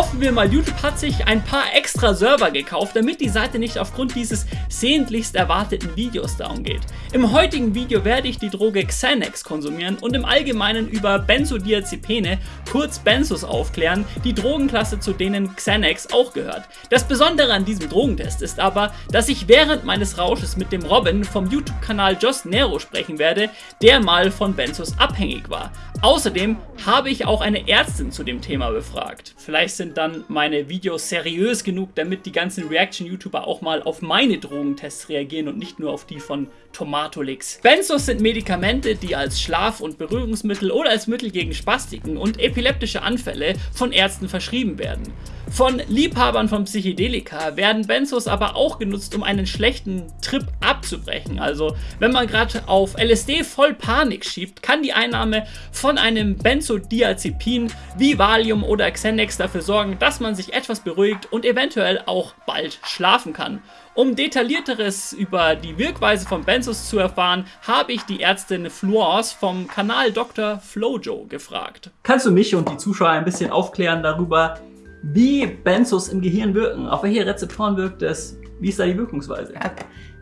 Hoffen wir mal, YouTube hat sich ein paar extra Server gekauft, damit die Seite nicht aufgrund dieses sehnlichst erwarteten Videos down geht. Im heutigen Video werde ich die Droge Xanax konsumieren und im Allgemeinen über Benzodiazepine, kurz Benzos aufklären, die Drogenklasse zu denen Xanax auch gehört. Das Besondere an diesem Drogentest ist aber, dass ich während meines Rausches mit dem Robin vom YouTube-Kanal Just Nero sprechen werde, der mal von Benzos abhängig war. Außerdem habe ich auch eine Ärztin zu dem Thema befragt. Vielleicht sind dann meine Videos seriös genug, damit die ganzen Reaction-YouTuber auch mal auf meine Drogentests reagieren und nicht nur auf die von Tomatolix. Benzos sind Medikamente, die als Schlaf- und Berührungsmittel oder als Mittel gegen Spastiken und epileptische Anfälle von Ärzten verschrieben werden. Von Liebhabern von Psychedelika werden Benzos aber auch genutzt, um einen schlechten Trip abzubrechen. Also wenn man gerade auf LSD voll Panik schiebt, kann die Einnahme von einem Benzodiazepin wie Valium oder Xanax dafür sorgen, dass man sich etwas beruhigt und eventuell auch bald schlafen kann. Um detaillierteres über die Wirkweise von Benzos zu erfahren, habe ich die Ärztin Florence vom Kanal Dr. Flojo gefragt. Kannst du mich und die Zuschauer ein bisschen aufklären darüber, wie Benzos im Gehirn wirken? Auf welche Rezeptoren wirkt es? Wie ist da die Wirkungsweise? Ja,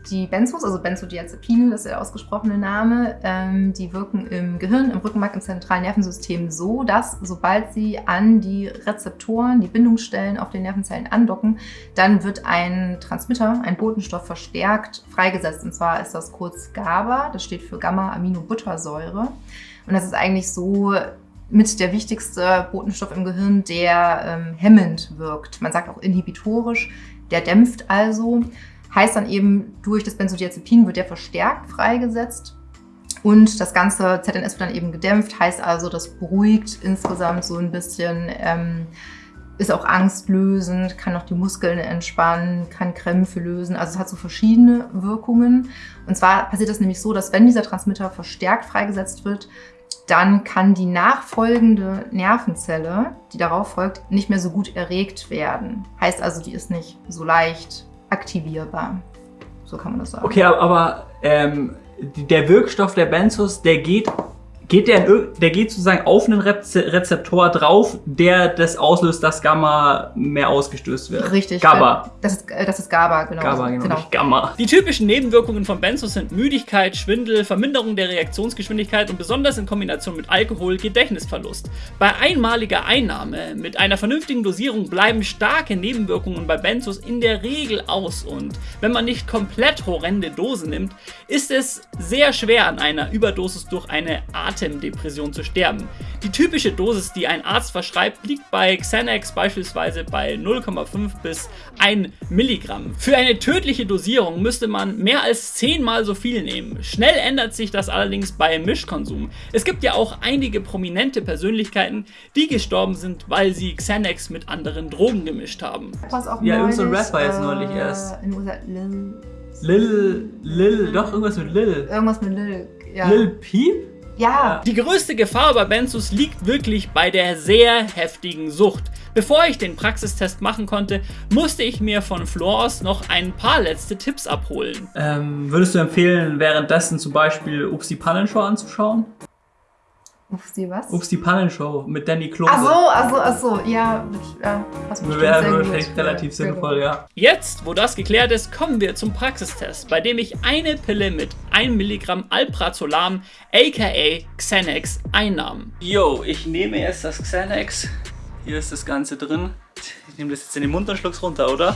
die Benzos, also Benzodiazepine, das ist der ausgesprochene Name, ähm, die wirken im Gehirn, im Rückenmark, im zentralen Nervensystem so, dass sobald sie an die Rezeptoren, die Bindungsstellen auf den Nervenzellen andocken, dann wird ein Transmitter, ein Botenstoff verstärkt freigesetzt. Und zwar ist das kurz GABA, das steht für Gamma-Aminobuttersäure. Und das ist eigentlich so mit der wichtigste Botenstoff im Gehirn, der ähm, hemmend wirkt. Man sagt auch inhibitorisch, der dämpft also. Heißt dann eben, durch das Benzodiazepin wird der verstärkt freigesetzt und das ganze ZNS wird dann eben gedämpft, heißt also, das beruhigt insgesamt so ein bisschen, ähm, ist auch angstlösend, kann auch die Muskeln entspannen, kann Krämpfe lösen. Also es hat so verschiedene Wirkungen. Und zwar passiert das nämlich so, dass wenn dieser Transmitter verstärkt freigesetzt wird, dann kann die nachfolgende Nervenzelle, die darauf folgt, nicht mehr so gut erregt werden. Heißt also, die ist nicht so leicht aktivierbar. So kann man das sagen. Okay, aber ähm, der Wirkstoff der Benzos, der geht geht der, in, der geht sozusagen auf einen Rezeptor drauf, der das auslöst, dass Gamma mehr ausgestößt wird. Richtig. GABA. Das ist, äh, das ist GABA, genau. GABA, genau, genau. Nicht Gamma. Die typischen Nebenwirkungen von Benzos sind Müdigkeit, Schwindel, Verminderung der Reaktionsgeschwindigkeit und besonders in Kombination mit Alkohol Gedächtnisverlust. Bei einmaliger Einnahme mit einer vernünftigen Dosierung bleiben starke Nebenwirkungen bei Benzos in der Regel aus und wenn man nicht komplett horrende Dosen nimmt, ist es sehr schwer an einer Überdosis durch eine Art Atemdepression zu sterben. Die typische Dosis, die ein Arzt verschreibt, liegt bei Xanax beispielsweise bei 0,5 bis 1 Milligramm. Für eine tödliche Dosierung müsste man mehr als 10 mal so viel nehmen. Schnell ändert sich das allerdings bei Mischkonsum. Es gibt ja auch einige prominente Persönlichkeiten, die gestorben sind, weil sie Xanax mit anderen Drogen gemischt haben. Was auch ja, irgendein so Rapper jetzt neulich erst. In USA, Lil, Lil, doch irgendwas mit Lil. Irgendwas mit Lil, ja. Lil Peep? Ja. Die größte Gefahr bei Benzos liegt wirklich bei der sehr heftigen Sucht. Bevor ich den Praxistest machen konnte, musste ich mir von Flores noch ein paar letzte Tipps abholen. Ähm, würdest du empfehlen, währenddessen zum Beispiel Ups die Pannenshow anzuschauen? Ups, die was? Ups, die Pannenshow mit Danny Klose. Ach so, ach so, ach so, ja. ja das wäre relativ sinnvoll, ja. Jetzt, wo das geklärt ist, kommen wir zum Praxistest, bei dem ich eine Pille mit 1 Milligramm Alprazolam, aka Xanax, einnahm. Yo, ich nehme jetzt das Xanax. Hier ist das Ganze drin. Ich nehme das jetzt in den Mund und schluck's runter, oder?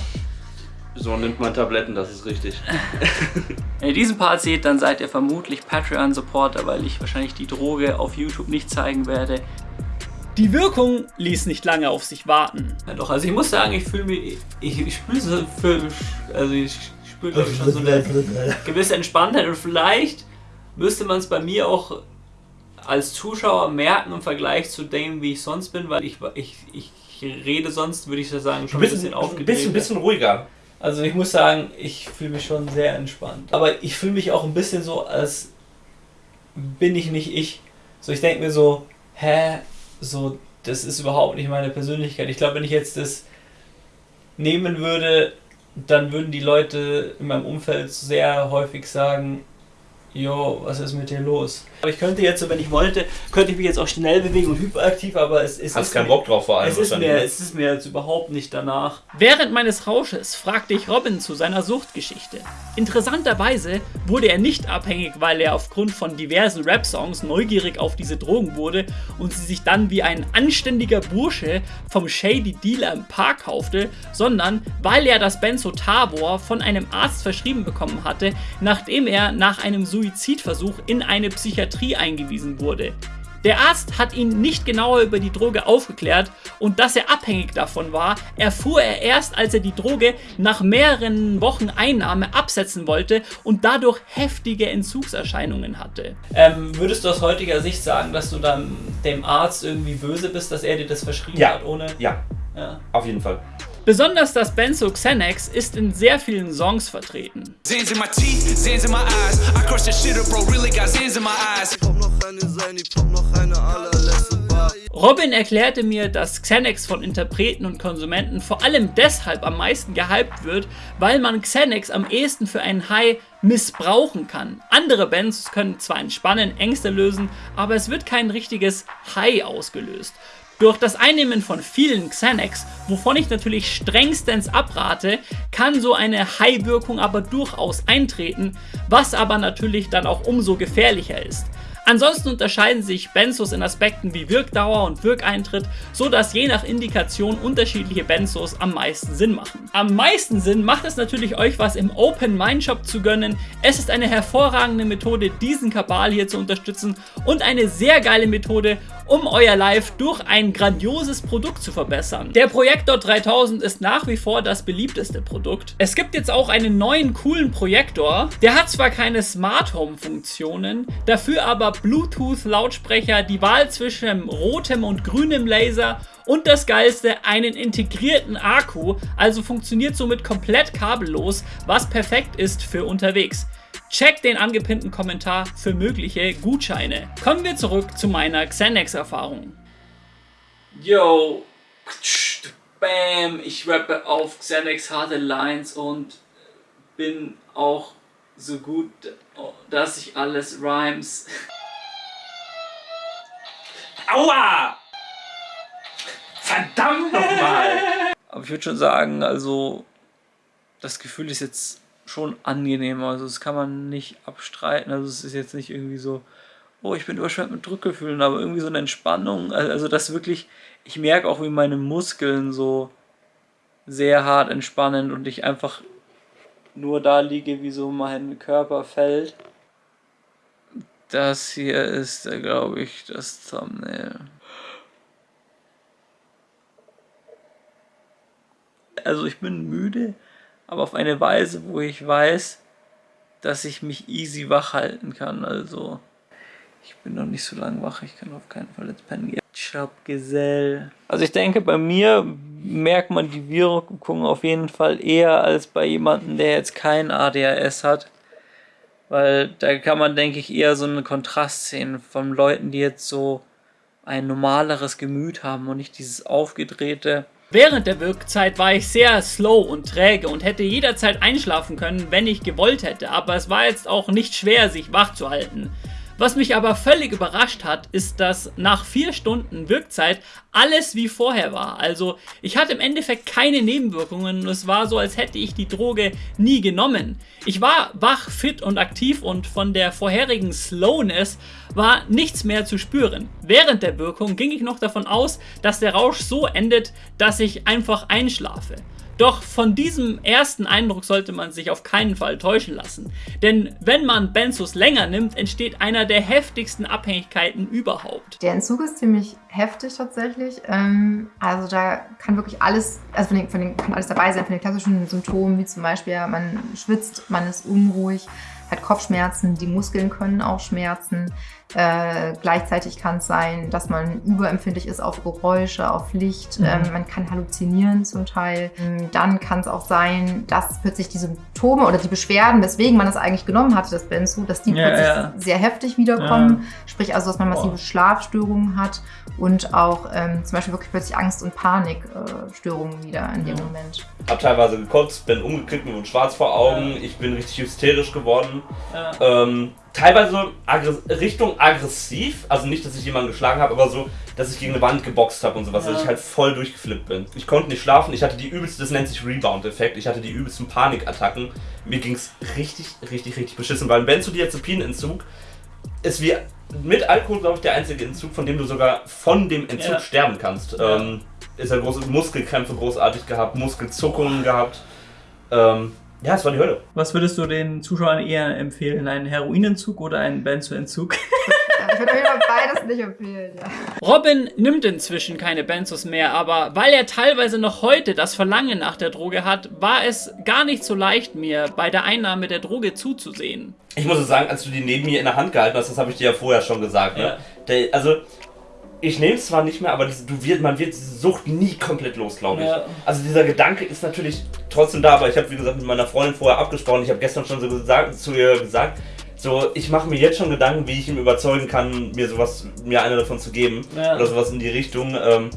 So nimmt man Tabletten, das ist richtig. Wenn ihr diesen Part seht, dann seid ihr vermutlich Patreon-Supporter, weil ich wahrscheinlich die Droge auf YouTube nicht zeigen werde. Die Wirkung ließ nicht lange auf sich warten. Ja doch, also ich muss sagen, ich fühle mich, ich, ich spüre so für, also ich spüre schon so eine gewisse Entspanntheit und vielleicht müsste man es bei mir auch als Zuschauer merken im Vergleich zu dem, wie ich sonst bin, weil ich, ich, ich rede sonst, würde ich sagen, schon ein bisschen aufgedreht. Bisschen, ein bisschen ruhiger. Also ich muss sagen, ich fühle mich schon sehr entspannt. Aber ich fühle mich auch ein bisschen so, als bin ich nicht ich. So, ich denke mir so, hä, so, das ist überhaupt nicht meine Persönlichkeit. Ich glaube, wenn ich jetzt das nehmen würde, dann würden die Leute in meinem Umfeld sehr häufig sagen, jo, was ist mit dir los? Aber ich könnte jetzt, wenn ich wollte, könnte ich mich jetzt auch schnell bewegen und hyperaktiv, aber es, es Hast ist keinen mir- Bock drauf vor allem. Es ist, mir, ne? es ist mir jetzt überhaupt nicht danach. Während meines Rausches fragte ich Robin zu seiner Suchtgeschichte. Interessanterweise wurde er nicht abhängig, weil er aufgrund von diversen Rap-Songs neugierig auf diese Drogen wurde und sie sich dann wie ein anständiger Bursche vom Shady Dealer im Park kaufte, sondern weil er das Benzotabor von einem Arzt verschrieben bekommen hatte, nachdem er nach einem Suizidversuch in eine Psychiatrie eingewiesen wurde. Der Arzt hat ihn nicht genauer über die Droge aufgeklärt und dass er abhängig davon war, erfuhr er erst, als er die Droge nach mehreren Wochen Einnahme absetzen wollte und dadurch heftige Entzugserscheinungen hatte. Ähm, würdest du aus heutiger Sicht sagen, dass du dann dem Arzt irgendwie böse bist, dass er dir das verschrieben Ja. hat, ohne. Ja, Ja. auf jeden Fall. Besonders das Benzo Xanax ist in sehr vielen Songs vertreten. Zans in my teeth, Zans in my eyes. I crush that shit up, bro. Really got Zans in my eyes. Pop noch eine sein, ich pop noch eine allerletzte Bar. Robin erklärte mir, dass Xanax von Interpreten und Konsumenten vor allem deshalb am meisten gehypt wird, weil man Xanax am ehesten für einen High missbrauchen kann. Andere Bands können zwar entspannen, Ängste lösen, aber es wird kein richtiges High ausgelöst. Durch das Einnehmen von vielen Xanax, wovon ich natürlich strengstens abrate, kann so eine High-Wirkung aber durchaus eintreten, was aber natürlich dann auch umso gefährlicher ist. Ansonsten unterscheiden sich Benzos in Aspekten wie Wirkdauer und Wirkeintritt, so dass je nach Indikation unterschiedliche Benzos am meisten Sinn machen. Am meisten Sinn macht es natürlich euch was im Open Mind Shop zu gönnen. Es ist eine hervorragende Methode, diesen Kabal hier zu unterstützen und eine sehr geile Methode, um euer Live durch ein grandioses Produkt zu verbessern. Der Projektor 3000 ist nach wie vor das beliebteste Produkt. Es gibt jetzt auch einen neuen coolen Projektor. Der hat zwar keine Smart Home Funktionen, dafür aber Bluetooth Lautsprecher, die Wahl zwischen rotem und grünem Laser und das geilste, einen integrierten Akku, also funktioniert somit komplett kabellos, was perfekt ist für unterwegs. Check den angepinnten Kommentar für mögliche Gutscheine. Kommen wir zurück zu meiner Xanax-Erfahrung. Yo, bam, ich rappe auf Xanax harte Lines und bin auch so gut, dass ich alles rhymes. Aua! Verdammt nochmal! Aber ich würde schon sagen, also das Gefühl ist jetzt schon angenehm. Also das kann man nicht abstreiten. Also es ist jetzt nicht irgendwie so, oh, ich bin überschwemmt mit Druckgefühlen, aber irgendwie so eine Entspannung. Al- Also das wirklich, ich merke auch, wie meine Muskeln so sehr hart entspannen und ich einfach nur da liege, wie so mein Körper fällt. Das hier ist, glaube ich, das Thumbnail. Also ich bin müde, aber auf eine Weise, wo ich weiß, dass ich mich easy wach halten kann. Also ich bin noch nicht so lange wach, ich kann auf keinen Fall jetzt pennen gehen. Gesell. Also ich denke, bei mir merkt man die Wirkung auf jeden Fall eher als bei jemandem, der jetzt kein ADHS hat. Weil da kann man, denke ich, eher so einen Kontrast sehen von Leuten, die jetzt so ein normaleres Gemüt haben und nicht dieses aufgedrehte. Während der Wirkzeit war ich sehr slow und träge und hätte jederzeit einschlafen können, wenn ich gewollt hätte, aber es war jetzt auch nicht schwer, sich wach zu halten. Was mich aber völlig überrascht hat, ist, dass nach vier Stunden Wirkzeit alles wie vorher war. Also ich hatte im Endeffekt keine Nebenwirkungen und es war so, als hätte ich die Droge nie genommen. Ich war wach, fit und aktiv und von der vorherigen Slowness war nichts mehr zu spüren. Während der Wirkung ging ich noch davon aus, dass der Rausch so endet, dass ich einfach einschlafe. Doch von diesem ersten Eindruck sollte man sich auf keinen Fall täuschen lassen. Denn wenn man Benzos länger nimmt, entsteht einer der heftigsten Abhängigkeiten überhaupt. Der Entzug ist ziemlich heftig tatsächlich. Ähm, also da kann wirklich alles, also von den, von den, kann alles dabei sein, von den klassischen Symptomen, wie zum Beispiel man schwitzt, man ist unruhig, hat Kopfschmerzen, die Muskeln können auch schmerzen. Äh, gleichzeitig kann es sein, dass man überempfindlich ist auf Geräusche, auf Licht. Mhm. Ähm, man kann halluzinieren zum Teil. Ähm, Dann kann es auch sein, dass plötzlich die Symptome oder die Beschwerden, weswegen man es eigentlich genommen hatte, das Benzo, dass die Ja, plötzlich ja. sehr heftig wiederkommen. Sprich also, dass man massive Boah. Schlafstörungen hat und auch ähm, zum Beispiel wirklich plötzlich Angst- und Panikstörungen äh, wieder in dem Ja. Moment. Hab teilweise gekotzt, bin umgekippt, mir wurde schwarz vor Augen, ich bin richtig hysterisch geworden. Ja. Ähm, teilweise Aggress Richtung aggressiv, also nicht, dass ich jemanden geschlagen habe, aber so, dass ich gegen eine Wand geboxt habe und sowas, ja. dass ich halt voll durchgeflippt bin. Ich konnte nicht schlafen, ich hatte die übelste, das nennt sich Rebound-Effekt, ich hatte die übelsten Panikattacken. Mir ging es richtig, richtig, richtig beschissen, weil ein Benzodiazepinentzug ist wie mit Alkohol, glaube ich, der einzige Entzug, von dem du sogar von dem Entzug ja. sterben kannst. Ja. Ähm, ist er große Muskelkrämpfe großartig gehabt, Muskelzuckungen gehabt. Ähm, ja, es war die Hölle. Was würdest du den Zuschauern eher empfehlen? Einen Heroinentzug oder einen Benzoentzug? Ich würde mir beides nicht empfehlen, ja. Robin nimmt inzwischen keine Benzos mehr, aber weil er teilweise noch heute das Verlangen nach der Droge hat, war es gar nicht so leicht, mir bei der Einnahme der Droge zuzusehen. Ich muss sagen, als du die neben mir in der Hand gehalten hast, das habe ich dir ja vorher schon gesagt. Ne? Ja. Der, also, ich nehme es zwar nicht mehr, aber diese, du wird, man wird diese Sucht nie komplett los, glaube ich. Ja. Also dieser Gedanke ist natürlich trotzdem da, aber ich habe, wie gesagt, mit meiner Freundin vorher abgesprochen. Ich habe gestern schon so gesagt, zu ihr gesagt, so, ich mache mir jetzt schon Gedanken, wie ich ihn überzeugen kann, mir sowas, mir eine davon zu geben. Ja. Oder sowas in die Richtung. Ähm,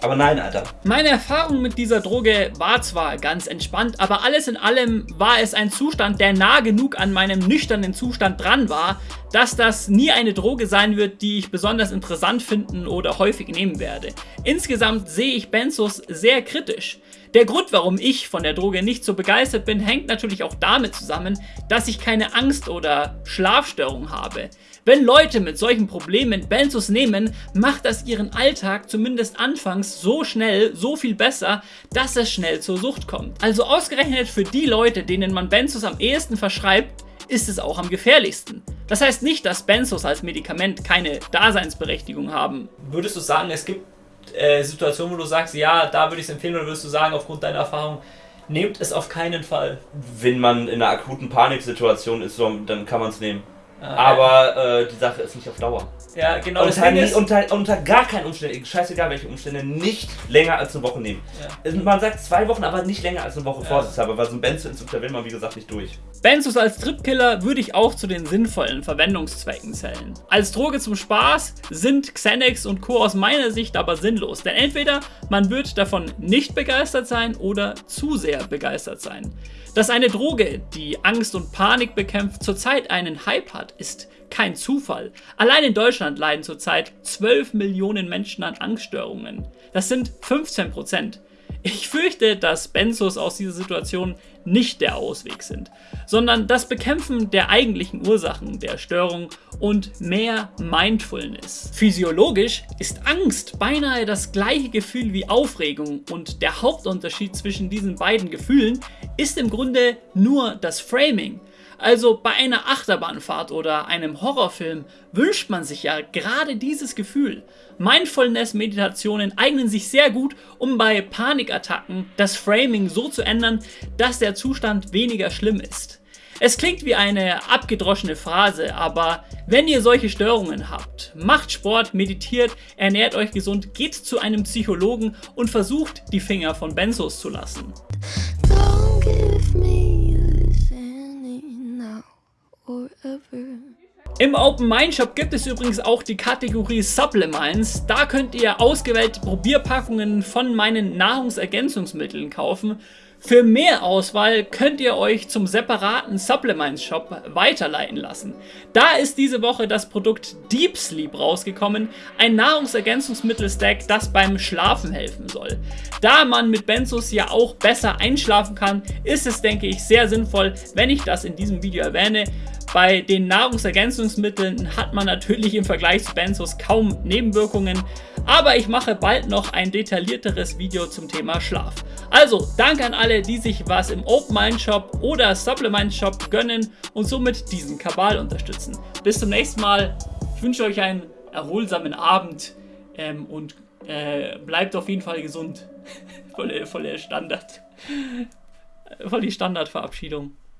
aber nein, Alter. Meine Erfahrung mit dieser Droge war zwar ganz entspannt, aber alles in allem war es ein Zustand, der nah genug an meinem nüchternen Zustand dran war, dass das nie eine Droge sein wird, die ich besonders interessant finden oder häufig nehmen werde. Insgesamt sehe ich Benzos sehr kritisch. Der Grund, warum ich von der Droge nicht so begeistert bin, hängt natürlich auch damit zusammen, dass ich keine Angst oder Schlafstörung habe. Wenn Leute mit solchen Problemen Benzos nehmen, macht das ihren Alltag zumindest anfangs so schnell, so viel besser, dass es schnell zur Sucht kommt. Also ausgerechnet für die Leute, denen man Benzos am ehesten verschreibt, ist es auch am gefährlichsten. Das heißt nicht, dass Benzos als Medikament keine Daseinsberechtigung haben. Würdest du sagen, es gibt äh, Situationen, wo du sagst, ja, da würde ich es empfehlen, oder würdest du sagen, aufgrund deiner Erfahrung, nehmt es auf keinen Fall? Wenn man in einer akuten Paniksituation ist, dann kann man es nehmen. Aber äh, die Sache ist nicht auf Dauer. Ja, genau. Unter, nie, unter, unter gar keinen Umständen, scheißegal welche Umstände, nicht länger als eine Woche nehmen. Ja. Man sagt zwei Wochen, aber nicht länger als eine Woche ja. vorsichtshalber, weil so ein Benzo-Entzug, da will man wie gesagt nicht durch. Benzos als Tripkiller würde ich auch zu den sinnvollen Verwendungszwecken zählen. Als Droge zum Spaß sind Xanax und Co. aus meiner Sicht aber sinnlos, denn entweder man wird davon nicht begeistert sein oder zu sehr begeistert sein. Dass eine Droge, die Angst und Panik bekämpft, zurzeit einen Hype hat, ist kein Zufall. Allein in Deutschland leiden zurzeit 12 Millionen Menschen an Angststörungen. Das sind 15 Prozent. Ich fürchte, dass Benzos aus dieser Situation nicht der Ausweg sind, sondern das Bekämpfen der eigentlichen Ursachen der Störung und mehr Mindfulness. Physiologisch ist Angst beinahe das gleiche Gefühl wie Aufregung und der Hauptunterschied zwischen diesen beiden Gefühlen ist im Grunde nur das Framing. Also bei einer Achterbahnfahrt oder einem Horrorfilm wünscht man sich ja gerade dieses Gefühl. Mindfulness-Meditationen eignen sich sehr gut, um bei Panikattacken das Framing so zu ändern, dass der Zustand weniger schlimm ist. Es klingt wie eine abgedroschene Phrase, aber wenn ihr solche Störungen habt, macht Sport, meditiert, ernährt euch gesund, geht zu einem Psychologen und versucht, die Finger von Benzos zu lassen. Don't Im Open Mind Shop gibt es übrigens auch die Kategorie Supplements. Da könnt ihr ausgewählte Probierpackungen von meinen Nahrungsergänzungsmitteln kaufen. Für mehr Auswahl könnt ihr euch zum separaten Supplements Shop weiterleiten lassen. Da ist diese Woche das Produkt Deep Sleep rausgekommen, ein Nahrungsergänzungsmittel-Stack, das beim Schlafen helfen soll. Da man mit Benzos ja auch besser einschlafen kann, ist es denke ich sehr sinnvoll, wenn ich das in diesem Video erwähne. Bei den Nahrungsergänzungsmitteln hat man natürlich im Vergleich zu Benzos kaum Nebenwirkungen, aber ich mache bald noch ein detaillierteres Video zum Thema Schlaf. Also, danke an alle, die sich was im Open Mind Shop oder Supplement Shop gönnen und somit diesen Kabal unterstützen. Bis zum nächsten Mal. Ich wünsche euch einen erholsamen Abend ähm, und äh, bleibt auf jeden Fall gesund. voll, voll der Standard. Voll die Standardverabschiedung.